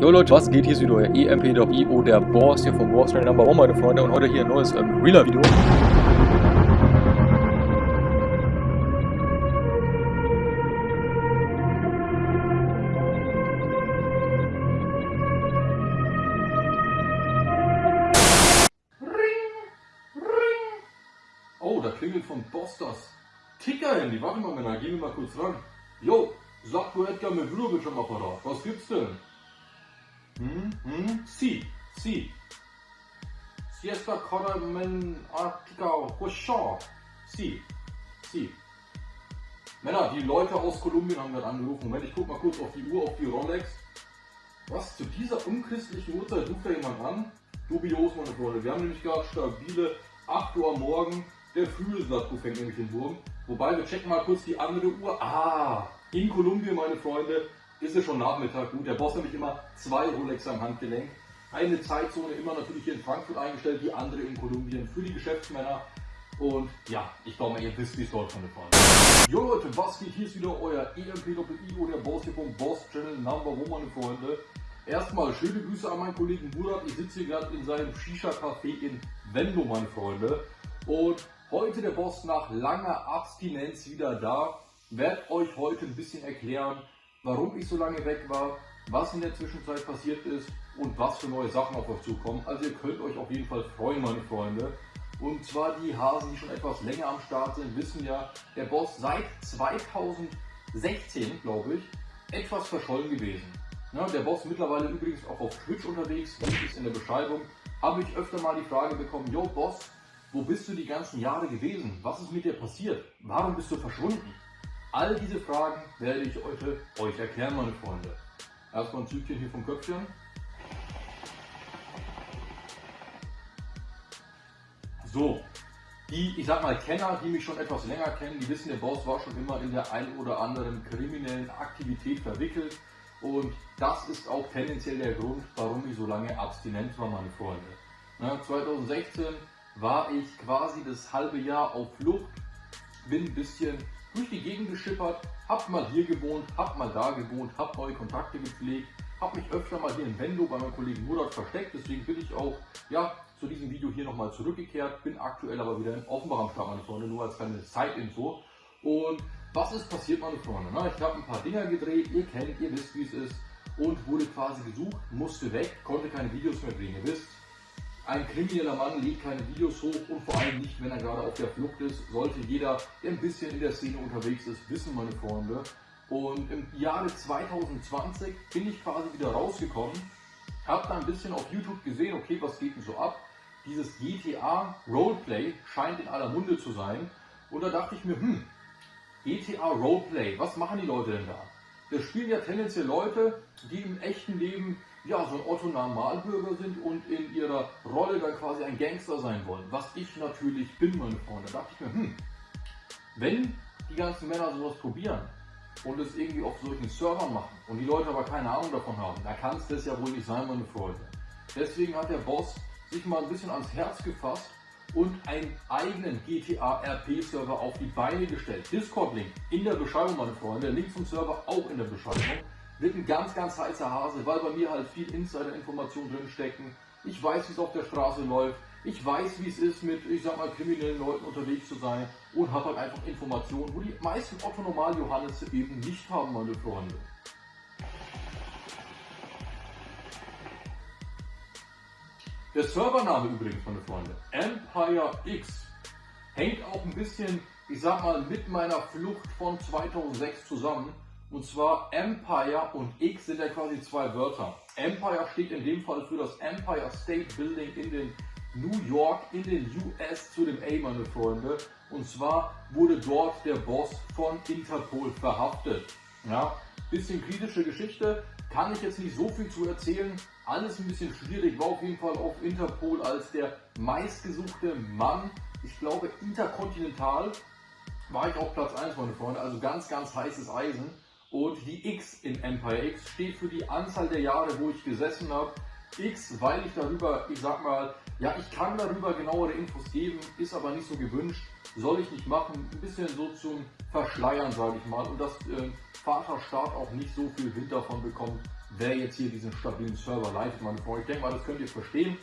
Jo Leute, was geht? Hier ist wieder euer EMP.io, der Boss hier vom Train Number 1, meine Freunde. Und heute hier ein neues ähm, Reeler-Video. Oh, da klingelt vom Boss das Ticker-Handy. Warte mal, Männer, gehen wir mal kurz ran. Jo, sagt du Edgar mit Blurbildschirm Apparat. Was gibt's denn? Hm, hm, si, si. Siesta Coramen Artica Rochon. Si, si. Männer, die Leute aus Kolumbien haben gerade angerufen. Moment, ich guck mal kurz auf die Uhr, auf die Rolex. Was, zu dieser unchristlichen Uhrzeit ruft da jemand an? Dubios, meine Freunde. Wir haben nämlich gerade stabile 8 Uhr morgen. Der frühe Satko fängt nämlich den Wurm. Wobei, wir checken mal kurz die andere Uhr. Ah, in Kolumbien, meine Freunde, ist es schon Nachmittag. Gut, der Boss nämlich immer zwei Rolex am Handgelenk. Eine Zeitzone immer natürlich hier in Frankfurt eingestellt, die andere in Kolumbien für die Geschäftsmänner. Und ja, ich glaube ihr wisst, wie es dort von der Fall Jo Leute, was geht? Hier ist wieder euer EMP-IO, der Boss hier vom Boss Channel Number One, meine Freunde. Erstmal schöne Grüße an meinen Kollegen Murat. Ich sitze hier gerade in seinem Shisha-Café in Venlo, meine Freunde. Und heute der Boss nach langer Abstinenz wieder da. Werd euch heute ein bisschen erklären, warum ich so lange weg war, was in der Zwischenzeit passiert ist und was für neue Sachen auf euch zukommen. Also ihr könnt euch auf jeden Fall freuen, meine Freunde. Und zwar die Hasen, die schon etwas länger am Start sind, wissen ja, der Boss seit 2016, glaube ich, etwas verschollen gewesen. Ja, der Boss mittlerweile übrigens auch auf Twitch unterwegs, Link ist in der Beschreibung. Habe ich öfter mal die Frage bekommen, yo Boss, wo bist du die ganzen Jahre gewesen? Was ist mit dir passiert? Warum bist du verschwunden? All diese Fragen werde ich heute euch erklären, meine Freunde. Erstmal ein Zügchen hier vom Köpfchen. So, die, ich sag mal, Kenner, die mich schon etwas länger kennen, die wissen, der Boss war schon immer in der ein oder anderen kriminellen Aktivität verwickelt. Und das ist auch tendenziell der Grund, warum ich so lange abstinent war, meine Freunde. Na, 2016 war ich quasi das halbe Jahr auf Flucht, bin ein bisschen durch die Gegend geschippert, hab mal hier gewohnt, hab mal da gewohnt, hab neue Kontakte gepflegt, hab mich öfter mal hier in Venlo bei meinem Kollegen Murat versteckt, deswegen bin ich auch ja, zu diesem Video hier nochmal zurückgekehrt, bin aktuell aber wieder in Offenbach am Start, meine Freunde, nur als kleine Side-Info. Und was ist passiert, meine Freunde? Na, ich habe ein paar Dinger gedreht, ihr kennt, ihr wisst, wie es ist und wurde quasi gesucht, musste weg, konnte keine Videos mehr drehen, ihr wisst. Ein krimineller Mann lädt keine Videos hoch und vor allem nicht, wenn er gerade auf der Flucht ist. Sollte jeder, der ein bisschen in der Szene unterwegs ist, wissen, meine Freunde. Und im Jahre 2020 bin ich quasi wieder rausgekommen, habe dann ein bisschen auf YouTube gesehen, okay, was geht denn so ab? Dieses GTA Roleplay scheint in aller Munde zu sein. Und da dachte ich mir, hm, GTA Roleplay, was machen die Leute denn da? Das spielen ja tendenziell Leute, die im echten Leben ja, so ein Otto-Normalbürger sind und in ihrer Rolle dann quasi ein Gangster sein wollen. Was ich natürlich bin, meine Freunde. Da dachte ich mir, hm, wenn die ganzen Männer sowas probieren und es irgendwie auf solchen Servern machen und die Leute aber keine Ahnung davon haben, da kann es das ja wohl nicht sein, meine Freunde. Deswegen hat der Boss sich mal ein bisschen ans Herz gefasst und einen eigenen GTA RP Server auf die Beine gestellt. Discord-Link in der Beschreibung, meine Freunde. Link zum Server auch in der Beschreibung wird ein ganz, ganz heißer Hase, weil bei mir halt viel Insider-Informationen drin stecken. Ich weiß, wie es auf der Straße läuft. Ich weiß, wie es ist, mit, ich sag mal, kriminellen Leuten unterwegs zu sein und habe halt einfach Informationen, wo die meisten Otto Normal Johannes eben nicht haben, meine Freunde. Der Servername übrigens, meine Freunde, Empire X, hängt auch ein bisschen, ich sag mal, mit meiner Flucht von 2006 zusammen. Und zwar Empire und X sind ja quasi zwei Wörter. Empire steht in dem Fall für das Empire State Building in den New York, in den US zu dem A, meine Freunde. Und zwar wurde dort der Boss von Interpol verhaftet. Ja, bisschen kritische Geschichte, kann ich jetzt nicht so viel zu erzählen. Alles ein bisschen schwierig, war auf jeden Fall auf Interpol als der meistgesuchte Mann. Ich glaube, interkontinental war ich auf Platz 1, meine Freunde. Also ganz, ganz heißes Eisen. Und die X in Empire X steht für die Anzahl der Jahre, wo ich gesessen habe. X, weil ich darüber, ich sag mal, ja, ich kann darüber genauere Infos geben, ist aber nicht so gewünscht, soll ich nicht machen. Ein bisschen so zum Verschleiern, sage ich mal, und dass äh, Vaterstaat auch nicht so viel Wind davon bekommt, wer jetzt hier diesen stabilen Server leitet, meine Freunde. Ich denke mal, das könnt ihr verstehen.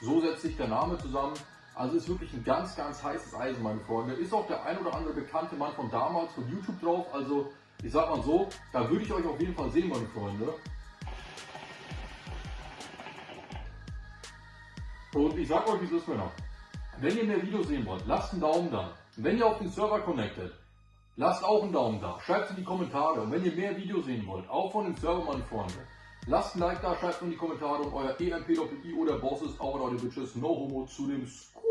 So setzt sich der Name zusammen. Also ist wirklich ein ganz, ganz heißes Eisen, meine Freunde. Ist auch der ein oder andere bekannte Mann von damals von YouTube drauf. Also ich sag mal so, da würde ich euch auf jeden Fall sehen, meine Freunde. Und ich sag euch, wie es ist, Männer. Wenn ihr mehr Videos sehen wollt, lasst einen Daumen da. Wenn ihr auf den Server connectet, lasst auch einen Daumen da. Schreibt in die Kommentare. Und wenn ihr mehr Videos sehen wollt, auch von dem Server, meine Freunde, lasst ein Like da, schreibt in die Kommentare und euer EMP-I oder Boss ist auch Leute Bitches, no homo zu dem Skurr.